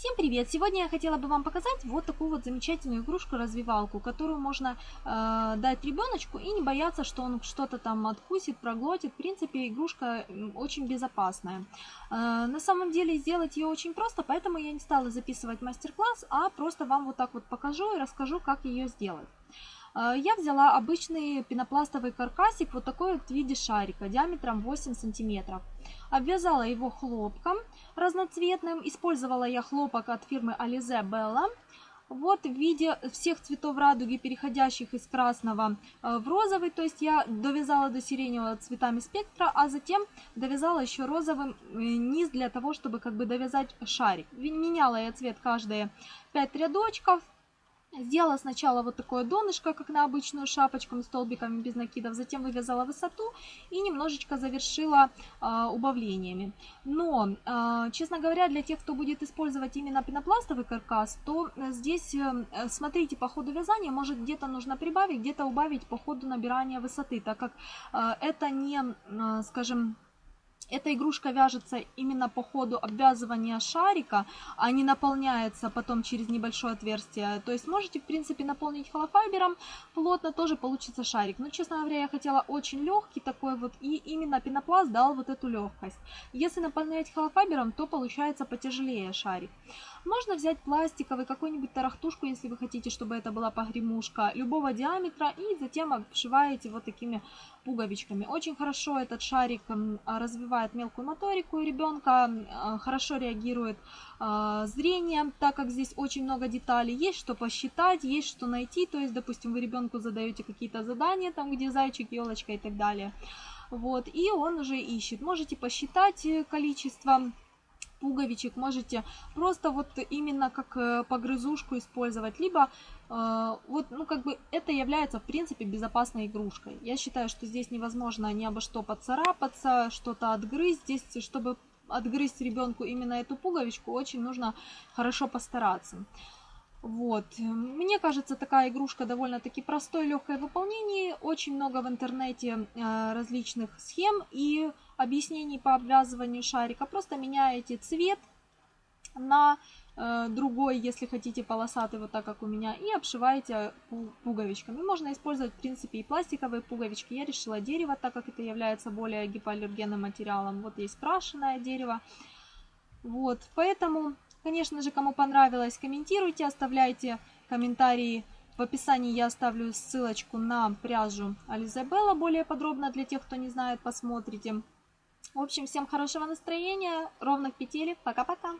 Всем привет! Сегодня я хотела бы вам показать вот такую вот замечательную игрушку-развивалку, которую можно э, дать ребеночку и не бояться, что он что-то там откусит, проглотит. В принципе, игрушка очень безопасная. Э, на самом деле сделать ее очень просто, поэтому я не стала записывать мастер-класс, а просто вам вот так вот покажу и расскажу, как ее сделать. Э, я взяла обычный пенопластовый каркасик, вот такой вот в виде шарика, диаметром 8 сантиметров. Обвязала его хлопком разноцветным. Использовала я хлопок от фирмы Alize Bella. Вот в виде всех цветов радуги, переходящих из красного э, в розовый. То есть я довязала до сиреневого цветами спектра, а затем довязала еще розовым э, низ для того, чтобы как бы довязать шарик. Меняла я цвет каждые 5 рядочков. Сделала сначала вот такое донышко, как на обычную шапочку, с столбиками без накидов, затем вывязала высоту и немножечко завершила э, убавлениями. Но, э, честно говоря, для тех, кто будет использовать именно пенопластовый каркас, то здесь, э, смотрите, по ходу вязания, может где-то нужно прибавить, где-то убавить по ходу набирания высоты, так как э, это не, э, скажем, эта игрушка вяжется именно по ходу обвязывания шарика, а не наполняется потом через небольшое отверстие. То есть можете, в принципе, наполнить холофайбером плотно, тоже получится шарик. Но, честно говоря, я хотела очень легкий такой вот, и именно пенопласт дал вот эту легкость. Если наполнять холофайбером, то получается потяжелее шарик. Можно взять пластиковый, какую-нибудь тарахтушку, если вы хотите, чтобы это была погремушка, любого диаметра, и затем обшиваете вот такими пуговичками. Очень хорошо этот шарик развивает мелкую моторику у ребенка, хорошо реагирует а, зрение, так как здесь очень много деталей. Есть что посчитать, есть что найти, то есть, допустим, вы ребенку задаете какие-то задания, там где зайчик, елочка и так далее. Вот, и он уже ищет. Можете посчитать количество пуговичек можете просто вот именно как э, погрызушку использовать, либо э, вот, ну, как бы это является, в принципе, безопасной игрушкой. Я считаю, что здесь невозможно ни обо что поцарапаться, что-то отгрызть. Здесь, чтобы отгрызть ребенку именно эту пуговичку, очень нужно хорошо постараться. Вот. Мне кажется, такая игрушка довольно-таки простой, легкое выполнение. Очень много в интернете э, различных схем и объяснений по обвязыванию шарика. Просто меняете цвет на э, другой, если хотите полосатый, вот так как у меня, и обшиваете пуговичками. Можно использовать, в принципе, и пластиковые пуговички. Я решила дерево, так как это является более гипоаллергенным материалом. Вот есть крашеное дерево. Вот, поэтому, конечно же, кому понравилось, комментируйте, оставляйте комментарии. В описании я оставлю ссылочку на пряжу Ализабелла более подробно для тех, кто не знает, посмотрите. В общем, всем хорошего настроения, ровных петелек. Пока-пока.